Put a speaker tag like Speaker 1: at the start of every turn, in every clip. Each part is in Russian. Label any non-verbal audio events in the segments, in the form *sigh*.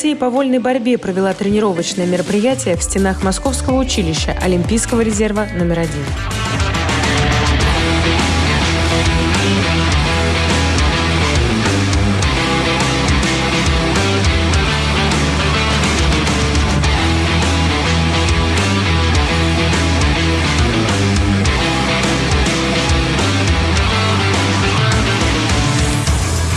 Speaker 1: России по вольной борьбе провела тренировочное мероприятие в стенах Московского училища Олимпийского резерва номер один.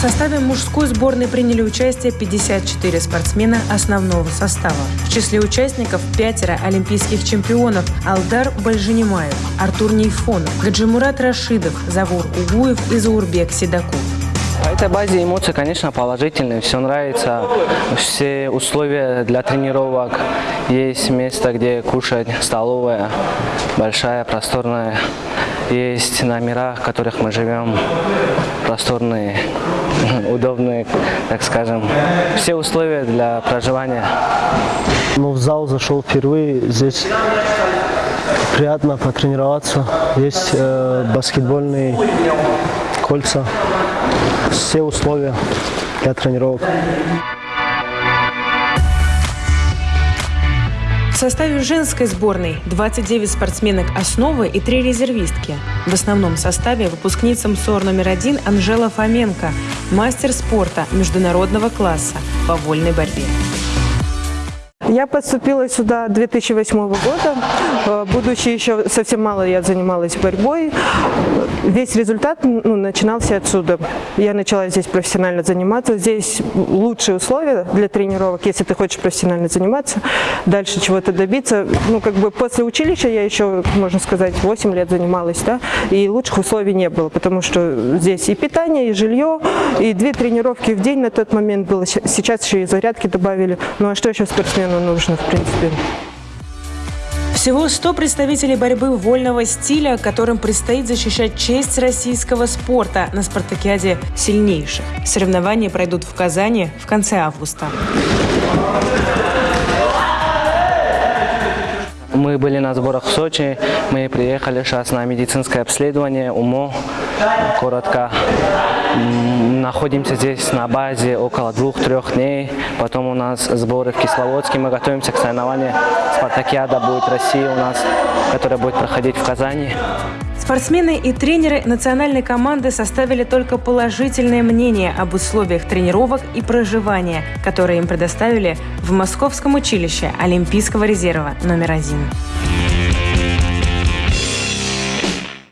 Speaker 1: Составе мужской сборной приняли участие 54 спортсмена основного состава. В числе участников пятеро олимпийских чемпионов Алдар Бальжинимаев, Артур Нейфонов, Гаджимурат Рашидов, Завур Угуев и Заурбек Седаков.
Speaker 2: По этой базе эмоции, конечно, положительные, все нравится, все условия для тренировок, есть место, где кушать, столовая, большая, просторная, есть номера, в которых мы живем, просторные, *laughs* удобные, так скажем, все условия для проживания.
Speaker 3: Ну, в зал зашел впервые, здесь приятно потренироваться, есть э, баскетбольные кольца, все условия для тренировок.
Speaker 1: В составе женской сборной 29 спортсменок основы и 3 резервистки. В основном составе выпускница МСОР номер один Анжела Фоменко, мастер спорта международного класса по вольной борьбе.
Speaker 4: Я поступила сюда 2008 года. Э, Будучи еще совсем мало, я занималась борьбой. Весь результат ну, начинался отсюда. Я начала здесь профессионально заниматься. Здесь лучшие условия для тренировок, если ты хочешь профессионально заниматься, дальше чего-то добиться. Ну, как бы после училища я еще, можно сказать, 8 лет занималась, да, и лучших условий не было, потому что здесь и питание, и жилье, и две тренировки в день на тот момент было. Сейчас еще и зарядки добавили. Ну, а что еще спортсмену нужно, в принципе?
Speaker 1: Всего 100 представителей борьбы вольного стиля, которым предстоит защищать честь российского спорта на спартакиаде сильнейших. Соревнования пройдут в Казани в конце августа.
Speaker 2: Мы были на сборах в Сочи, мы приехали сейчас на медицинское обследование УМО, коротко. Находимся здесь на базе около двух-трех дней. Потом у нас сборы в Кисловодске. Мы готовимся к соревнованию. Спартакиада будет Россия у нас, которая будет проходить в Казани.
Speaker 1: Спортсмены и тренеры национальной команды составили только положительное мнение об условиях тренировок и проживания, которые им предоставили в Московском училище Олимпийского резерва номер один.